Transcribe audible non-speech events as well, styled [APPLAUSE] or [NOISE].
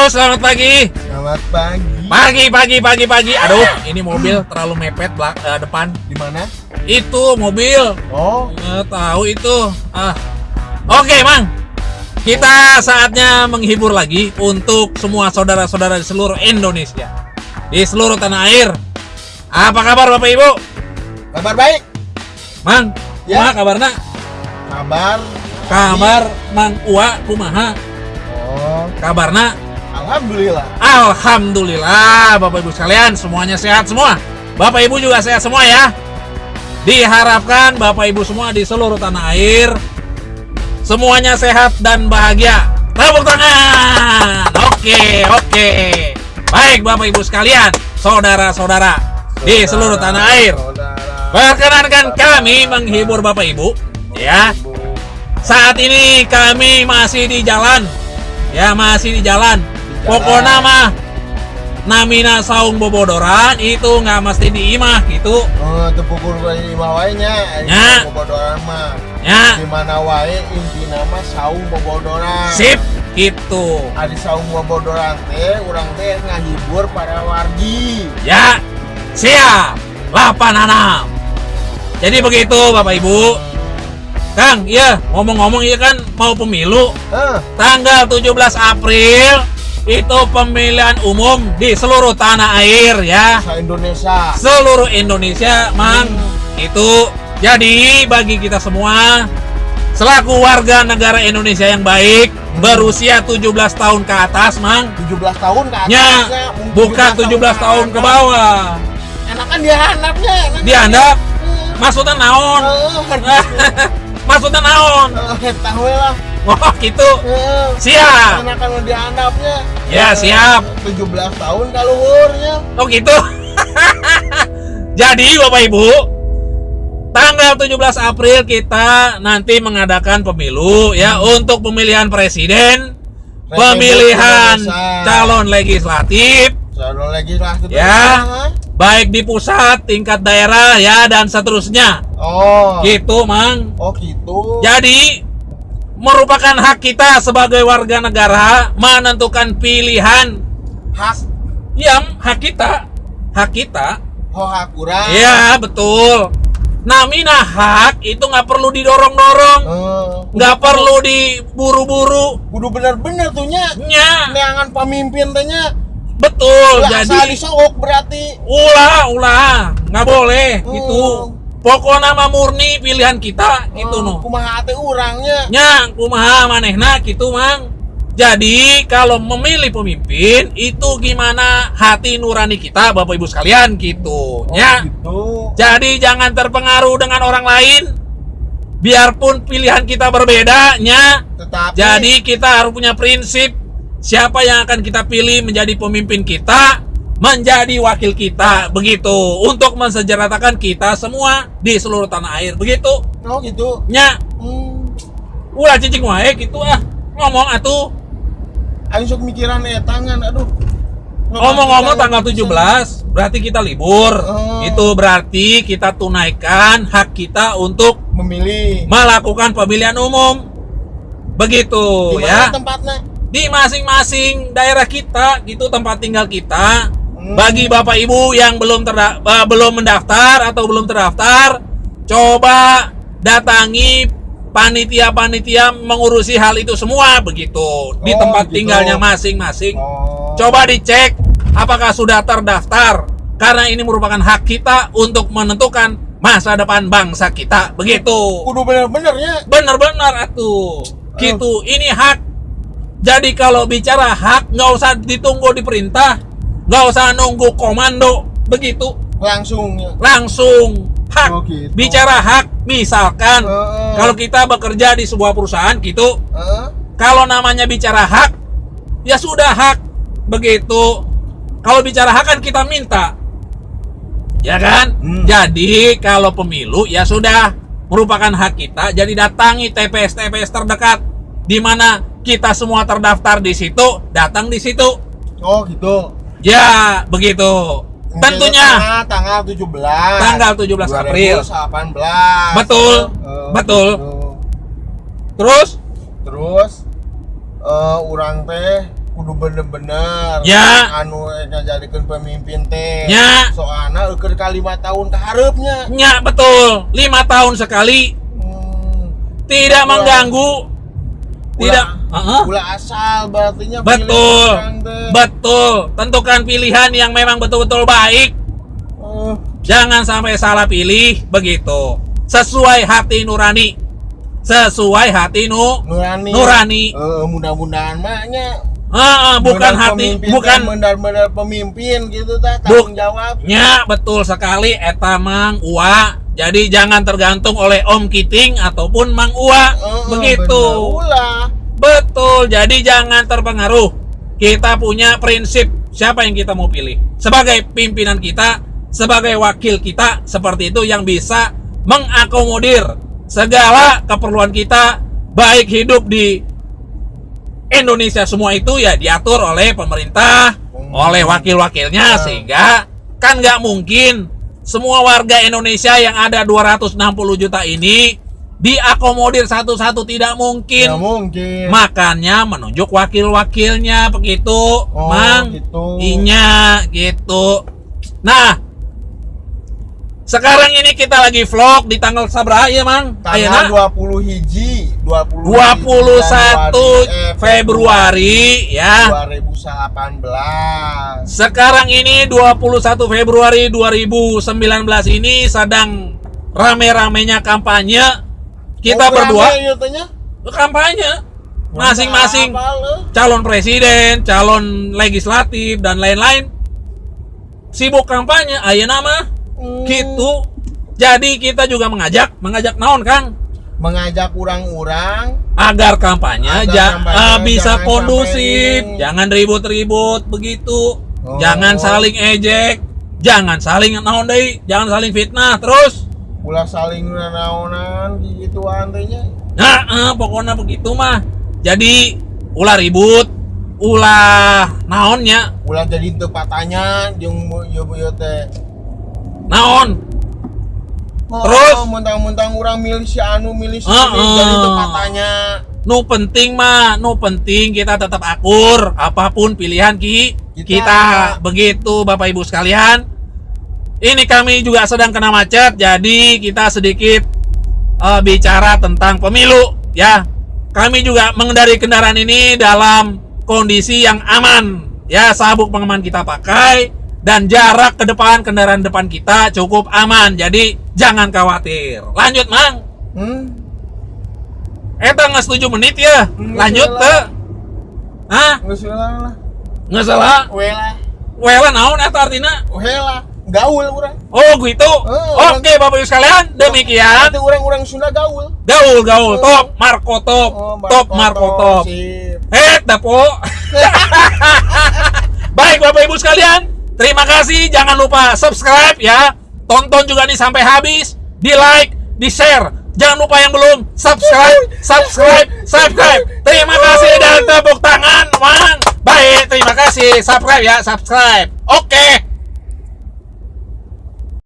Halo, selamat pagi. Selamat pagi. Pagi, pagi, pagi, pagi. Aduh, ini mobil terlalu mepet belak eh, depan. Di mana? Itu mobil. Oh, Nggak tahu itu. Ah. Oke, Mang. Kita saatnya menghibur lagi untuk semua saudara-saudara di seluruh Indonesia. Di seluruh tanah air. Apa kabar Bapak Ibu? kabar baik. Mang, Ya. kumaha kabarna? Kabar. Kabar Mang Ua kumaha? Oh, Kabarna alhamdulillah. Alhamdulillah Bapak Ibu sekalian semuanya sehat semua. Bapak Ibu juga sehat semua ya. Diharapkan Bapak Ibu semua di seluruh tanah air Semuanya sehat dan bahagia. Tepuk tangan. Oke oke. Baik Bapak Ibu sekalian Saudara-saudara Di seluruh tanah air. Perkenankan kami menghibur Bapak Ibu Ya. Saat ini kami masih di jalan Ya masih di jalan. Pokoknya mah Namina saung bobodoran Itu nggak mesti diimah gitu Oh, tepukul dari imah wae nya. Nya. Bobodoran mah. Ya Di mana wae inti nama saung bobodoran. Sip Gitu Adi saung bobodoran teh urang teh ngahibur para wargi. Ya Siap 86 Jadi begitu Bapak Ibu Kang, iya ngomong-ngomong iya kan mau pemilu Eh, Tanggal 17 April itu pemilihan umum di seluruh tanah air ya. sa Indonesia. Seluruh Indonesia, Mang. Itu jadi bagi kita semua selaku warga negara Indonesia yang baik berusia 17 tahun ke atas, Mang. 17 tahun ke atasnya. Ya, bukan 17 tahun ke bawah. Enakan dia handapnya. enakan. Dihandap Hmm. maksudnya naon? Eh, [LAUGHS] maksudnya naon? eh, tahu lah. Oh, gitu. Eh, Siap. Enakan di handapnya. Ya, siap. 17 tahun kaluhurnya. Oh gitu. [LAUGHS] Jadi Bapak Ibu, tanggal 17 April kita nanti mengadakan pemilu ya untuk pemilihan presiden, Republik pemilihan Indonesia. calon legislatif Calon legislatif. Ya. Baik di pusat, tingkat daerah ya dan seterusnya. Oh. Gitu, Mang. Oh gitu. Jadi merupakan hak kita sebagai warga negara menentukan pilihan Hak. yang hak kita, hak kita Oh hak kurang. Iya betul. Namina hak itu nggak perlu didorong-dorong, Eh, nggak perlu diburu-buru. kudu bener-bener tuh nya. Nya Neangan pemimpin teh nya. betul. Asal Jadi disogok berarti. ulah ulah nggak boleh Hmm. gitu. Pokoknya mah murni pilihan kita gitu Oh, no. Kumaha teh urangnya. Nya kumaha manehna gitu mang. Jadi kalau memilih pemimpin itu gimana hati nurani kita Bapak Ibu sekalian gitu. Oh, Nya. gitu. Jadi jangan terpengaruh dengan orang lain. Biarpun pilihan kita berbeda, nya. Tetapi Jadi kita harus punya prinsip siapa yang akan kita pilih menjadi pemimpin kita, menjadi wakil kita, begitu. Untuk mensejarahkan kita semua di seluruh tanah air, begitu. Oh gitu. Nya, Hmm. ulah cicing wae gitu ah. Ngomong atuh. Ayo sok mikiran eh tangan aduh. Ngomong-ngomong tanggal 17 berarti kita libur. Oh. Itu berarti kita tunaikan hak kita untuk memilih melakukan pemilihan umum. Begitu di ya. tempatnya. Di masing-masing daerah kita gitu tempat tinggal kita. Bagi Bapak Ibu yang belum terda- eh, belum mendaftar atau belum terdaftar, coba datangi panitia-panitia mengurusi hal itu semua begitu di Oh, tempat gitu. tinggalnya masing-masing. Oh. Coba dicek apakah sudah terdaftar karena ini merupakan hak kita untuk menentukan masa depan bangsa kita. Begitu. kudu bener-benernya. Benar-benar atuh. Gitu. Ini hak. Jadi kalau bicara hak nggak usah ditunggu diperintah, nggak usah nunggu komando. Begitu. Langsungnya. Langsung hak. Oh, gitu. Bicara hak, misalkan Heeh. kalau kita bekerja di sebuah perusahaan gitu, Heeh. kalau namanya bicara hak, ya sudah hak. Begitu. Kalau bicara hak kan kita minta. Ya kan? Hmm. Jadi kalau pemilu ya sudah merupakan hak kita. Jadi datangi TPS-TPS terdekat di mana kita semua terdaftar di situ, datang di situ. Oh gitu. Ya, begitu. Tentunya Tanggal, tanggal 17. tanggal 17 April. 2018. Betul. Eh, Betul. gitu. Terus Terus eh orang teh kudu bener-bener Ya. anu ngajadikeun pemimpin teh Ya. soalna eukeun ka lima tahun ke hareupenya Nya betul, lima tahun sekali, hmm. tidak Ulah. mengganggu, tidak. Ulah, Heeh. ulah asal berartinya Betul, betul. Tentukan pilihan yang memang betul-betul baik. Eh, Jangan sampai salah pilih begitu. Sesuai hati nurani. Sesuai hati nu. nurani Nurani. Eh, mudah-mudahan maknya Ah, ah, bukan hati, bukan benar-benar pemimpin gitu ta tanggung jawab nya betul sekali eta Mang Ua. Jadi jangan tergantung oleh Om Kiting ataupun Mang Ua. Eh, begitu. bener. Betul. Jadi jangan terpengaruh. Kita punya prinsip siapa yang kita mau pilih. Sebagai pimpinan kita, sebagai wakil kita, seperti itu yang bisa mengakomodir segala keperluan kita, baik hidup di Indonesia semua itu ya diatur oleh pemerintah, Hmm. oleh wakil-wakilnya, Ya. sehingga kan nggak mungkin semua warga Indonesia yang ada 260 juta ini diakomodir satu-satu tidak mungkin. ya mungkin Makanya menunjuk wakil-wakilnya begitu, Oh, Mang. gitu. Inya gitu. Nah, sekarang ini kita lagi vlog di tanggal sabra ya, Mang? tanggal Ayeuna 20 hiji 20 21 Januari, eh, Februari ya. 2018 Sekarang ini 21 Februari 2019 ini sedang rame-ramenya kampanye. Kita Oh, berdua. kampanye. Masing-masing. Calon presiden, calon legislatif dan lain-lain. Sibuk kampanye ayeuna mah. Hmm. gitu. Jadi kita juga mengajak, mengajak naon Kang? Mengajak orang-orang agar kampanye Agar ja- kampanye eh, bisa jangan kondusif, sampai jangan ribut-ribut begitu. Oh. Jangan saling ejek, jangan saling naon deui, jangan saling fitnah terus. Ulah saling naonan gituan teh nya Nah, eh, pokoknya begitu mah. Jadi ulah ribut, ulah naonnya, ulah jadi teu patanya jeung ieu ieu teh naon. Oh, Terus? mentang-mentang orang milih si anu milih si ini ah. jadi patanya Nu penting mah, nu penting kita tetap akur apa pun pilihan ki kita, Kita. begitu Bapak Ibu sekalian. Ini kami juga sedang kena macet, jadi kita sedikit eh, bicara tentang pemilu ya. Kami juga mengendari kendaraan ini dalam kondisi yang aman ya, sabuk pengaman kita pakai dan jarak ke depan kendaraan depan kita cukup aman. Jadi jangan khawatir. Lanjut, Mang. hmm? Eta nggak setuju menit ya. Hmm, Lanjut ke. Hah? geus heula lah Nggak salah. we lah Wela naon eta artinya? we lah gaul urang Oh gitu. Oh, Oke Bapak Ibu sekalian, demikian. Nanti orang-orang Sunda gaul Gaul gaul Oh. top Marco top. Oh, top Marco top. Eh, dapo. [LAUGHS] Baik Bapak Ibu sekalian, terima kasih. Jangan lupa subscribe ya. Tonton juga nih sampai habis. Di like, di share. Jangan lupa yang belum subscribe, subscribe, subscribe. Terima kasih dan tepuk tangan, Mang. Baik, terima kasih. Subscribe ya, subscribe. Oke.